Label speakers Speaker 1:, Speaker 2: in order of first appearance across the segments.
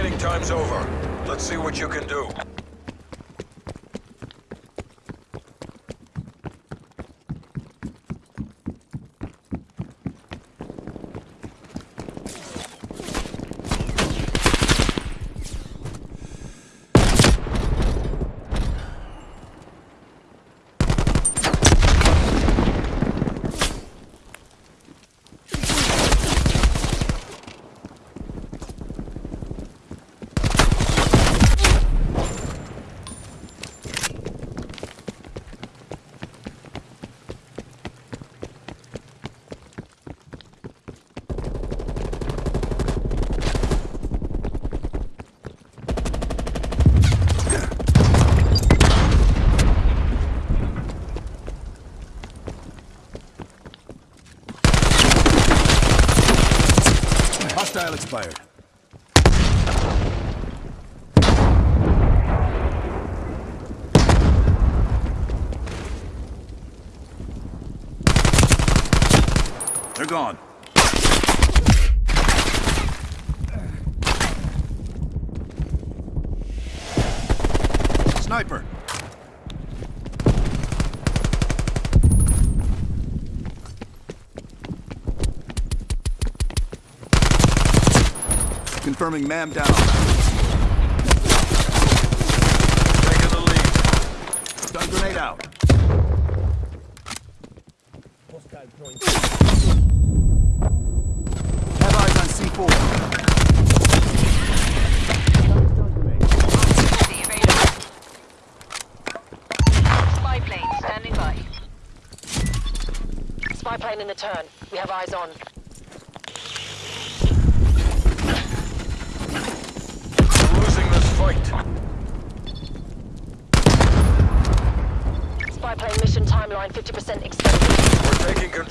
Speaker 1: training time's over. Let's see what you can do.
Speaker 2: Hostile expired. They're gone. Sniper! Confirming MAM down.
Speaker 1: Taking the lead.
Speaker 2: Stun grenade out. Have eyes on C4.
Speaker 3: Plane standing by. Spy plane in the turn. We have eyes on.
Speaker 1: We're losing this fight.
Speaker 3: Spy plane mission timeline 50% extended.
Speaker 1: We're taking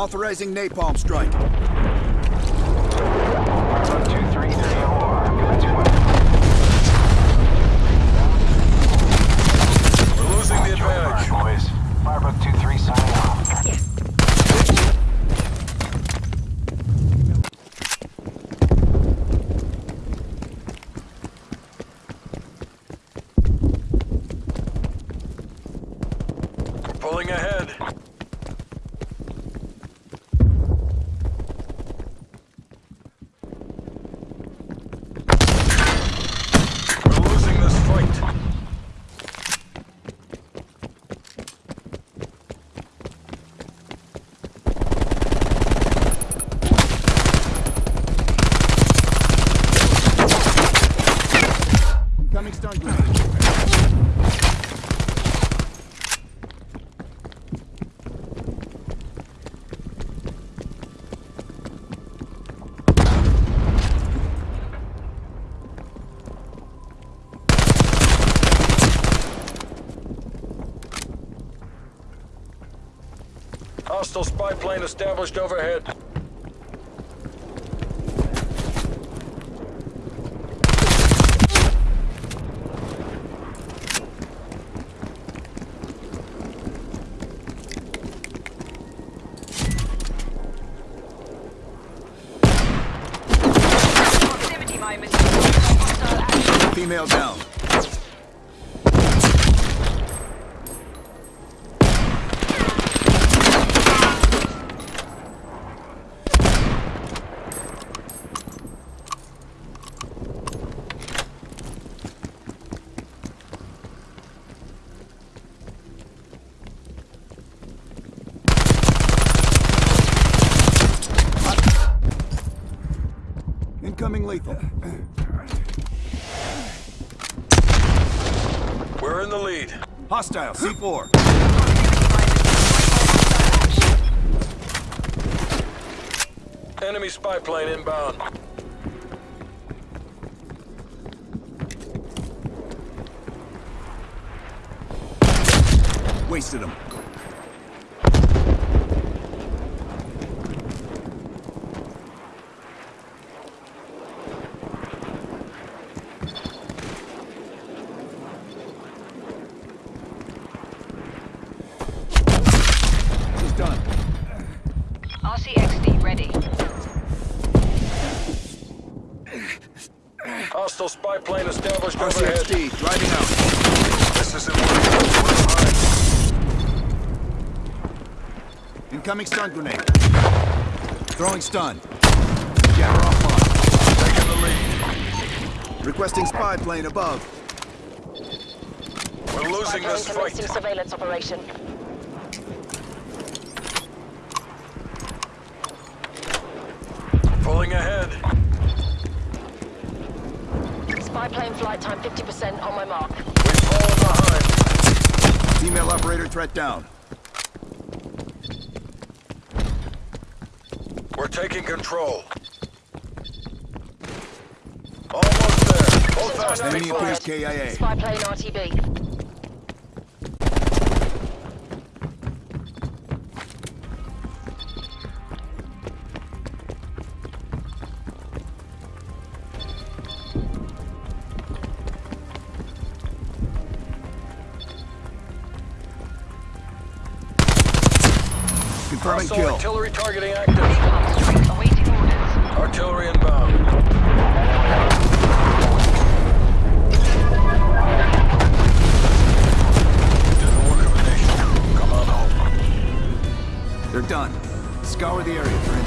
Speaker 2: Authorizing napalm strike.
Speaker 1: We're losing the advantage.
Speaker 4: boys. Firebug 2-3 signing off.
Speaker 1: Pulling ahead. Hostile spy plane established overhead.
Speaker 3: Proximity mine mission. Hostile action.
Speaker 2: Female down. Incoming lethal.
Speaker 1: We're in the lead.
Speaker 2: Hostile, C4.
Speaker 1: Enemy spy plane inbound.
Speaker 2: Wasted him. Done.
Speaker 3: RCXD ready.
Speaker 1: Hostile spy plane established overhead.
Speaker 2: RCXD, driving out.
Speaker 1: This isn't working.
Speaker 2: Incoming stun grenade. Throwing stun. Jammer offline.
Speaker 1: Taking the lead.
Speaker 2: Requesting spy plane above.
Speaker 1: We're losing
Speaker 3: plane
Speaker 1: this fight.
Speaker 3: commencing surveillance operation.
Speaker 1: Pulling ahead.
Speaker 3: Spy plane flight time 50% on my mark.
Speaker 1: We've fallen behind.
Speaker 2: Female operator threat down.
Speaker 1: We're taking control. Almost there. Hold fast,
Speaker 2: Enemy appears KIA.
Speaker 3: Spy plane RTB.
Speaker 2: Confirming kill.
Speaker 1: artillery targeting active.
Speaker 3: Awaiting orders.
Speaker 1: Artillery inbound. The work of a nation. Come on home.
Speaker 2: They're done. Scour the area for